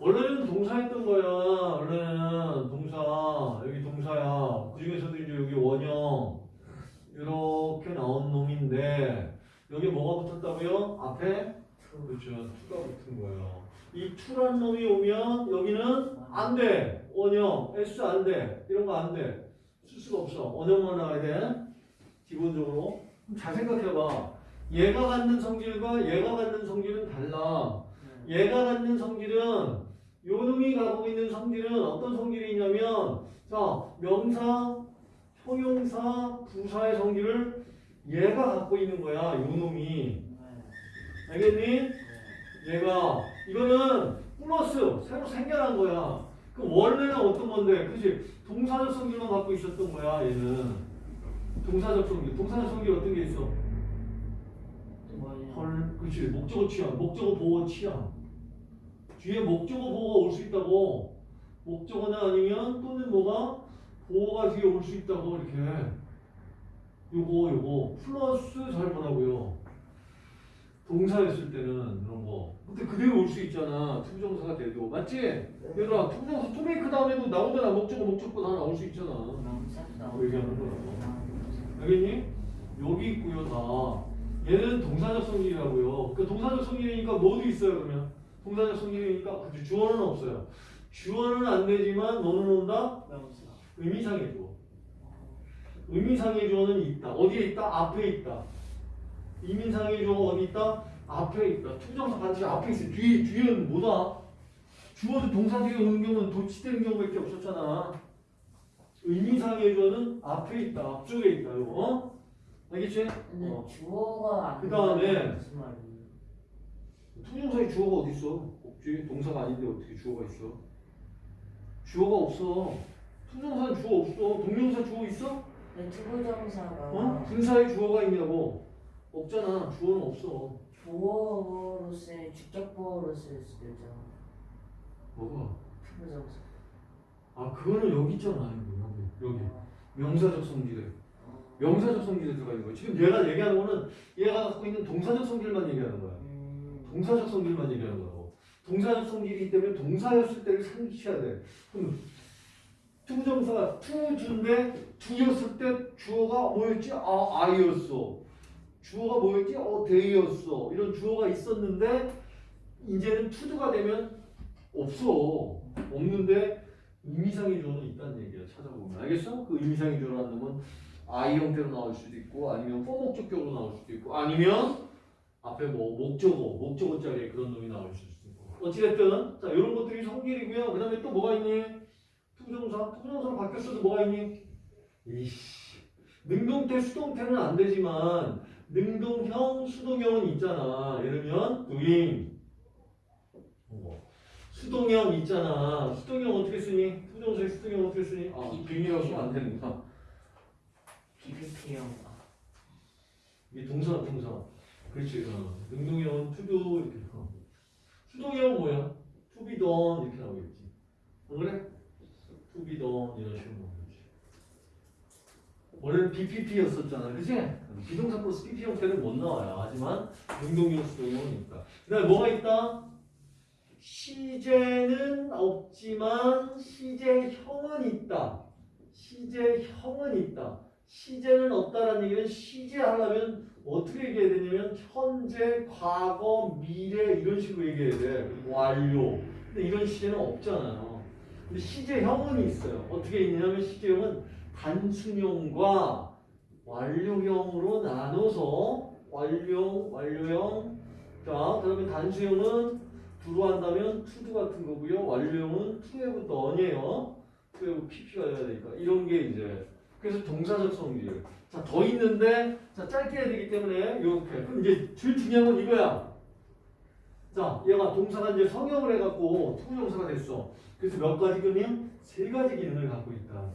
원래는 동사했던 거야. 원래는 동사. 여기 동사야. 그 중에서도 이제 여기 원형. 이렇게 나온 놈인데, 여기 뭐가 붙었다고요? 앞에? 그렇죠. 투가 붙은 거예요. 이 투란 놈이 오면 여기는 안 돼. 원형. S 안 돼. 이런 거 안 돼. 쓸 수가 없어. 원형만 나와야 돼. 기본적으로. 잘 생각해봐. 얘가 갖는 성질과 얘가 갖는 성질은 달라. 얘가 갖는 성질은 요 놈이 갖고 있는 성질은 어떤 성질이 있냐면 자 명사, 형용사, 부사의 성질을 얘가 갖고 있는 거야. 요 놈이. 알겠니? 얘가 이거는 플러스 새로 생겨난 거야. 그 원래는 어떤 건데, 그지? 동사적 성질만 갖고 있었던 거야. 얘는 동사적 성질. 동사적 성질 어떤 게 있어? 헐, 그렇지. 목적어 취함, 목적어 보어 취함. 뒤에 목적어 보어가 올 수 있다고. 목적어나 아니면 또는 뭐가 보어가 뒤에 올 수 있다고 이렇게. 요거 요거 플러스 잘 보라고요. 동사였을 때는 그런 거. 근데 그대로 올 수 있잖아. to부정사가 돼도 맞지? 얘들아 to부정사 to make 다음에도 나오잖아. 목적어 목적어 다 나올 수 있잖아. 뭐 얘기하는 거라고. 알겠니? 여기 있고요 다. 얘는 동사적 성질이라고요. 그 동사적 성질이니까 뭐도 있어요 그러면? 동사적 성질이니까 그치, 주어는 없어요. 주어는 안 되지만 너는 온다? 의미상의 주어. 의미상의 주어는 있다. 어디에 있다? 앞에 있다. 의미상의 주어 어디 있다? 앞에 있다. to부정사 반드시 앞에 있어. 뒤에 뒤에는 뭐다? 주어도 동사 뒤에 오는 경우는 도치되는 경우밖에 없었잖아. 의미상의 주어는 앞에 있다. 앞쪽에 있다. 이거. 어? 알겠지? 근데 어. 주어가 안 그다음에 to부정사에 주어가 어디 있어? 없지. 동사가 아닌데 어떻게 주어가 있어? 주어가 없어. to부정사는 주어 없어. 동명사 주어 있어? 근데 to부정사가 어? 분사에 주어가 있냐고? 없잖아. 주어는 없어. 주어로 쓰 주격보어로 쓸 수도 있잖아. 뭐가? to부정사. 아 그거는 여기 있잖아. 여기 여기. 여기. 명사적 성질에. 명사적 성질에 들어가 있는 거야. 지금 얘가 얘기하는 거는 얘가 갖고 있는 동사적 성질만 얘기하는 거야. 음, 동사적 성질만 얘기하는 거라고. 동사적 성질이기 때문에 동사였을 때를 상기해야 돼. 그럼 투정사가 투주인데 투였을 때 주어가 뭐였지? 아, I였어. 주어가 뭐였지? 어, they였어. 이런 주어가 있었는데 이제는 to do가 되면 없어. 없는데 의미상의 주어는 있다는 얘기야. 찾아보면. 알겠어? 그 의미상의 주어라는 놈은 I 형태로 나올 수도 있고 아니면 for목적격으로 나올 수도 있고 아니면 앞에 뭐 목적어, 목적어 자리에 그런 놈이 나올 수도 있고 어찌됐든 자 이런 것들이 성질이고요. 그 다음에 또 뭐가 있니? to부정사, to부정사로 바뀌었어도 뭐가 있니? 이씨 능동태, 수동태는 안 되지만 능동형, 수동형은 있잖아. 예를 들면 doing 뭐, 수동형 있잖아. 수동형 어떻게 쓰니? 투정사의 수동형 어떻게 쓰니? 아, 쓰면 안 되는구나. PPP형. 이게 동사 동사 그렇지. 어. 능동형 투도 이렇게 어. 수동형 뭐야? done 이렇게 나오겠지. 안 그래? to be done 이런 식으로 나오겠지. 원래는 BPP였었잖아. 그치? 비동사 플러스 PP 형태는 못 나와요. 하지만 능동형 수동형은 있다. 그다음에 뭐가 있다? 시제는 없지만 시제형은 있다. 시제형은 있다 시제는 없다라는 얘기는 시제 하려면 어떻게 얘기해야 되냐면 현재, 과거, 미래 이런 식으로 얘기해야 돼. 완료. 근데 이런 시제는 없잖아요. 근데 시제형은 있어요. 어떻게 있냐면 시제형은 단순형과 완료형으로 나눠서 완료, 완료형. 자, 그러면 단수형은 두로 한다면 투두 같은 거고요. 완료형은 투에부터 언이에요. 투에부 PP가 돼야 되니까 이런 게 이제 그래서 동사적 성질. 자, 더 있는데, 자, 짧게 해야 되기 때문에, 이렇게. 이제 제일 중요한 건 이거야. 자, 얘가 동사가 이제 성형을 해갖고 투부정사가 됐어. 그래서 몇 가지 기능? 세 가지 기능을 갖고 있다.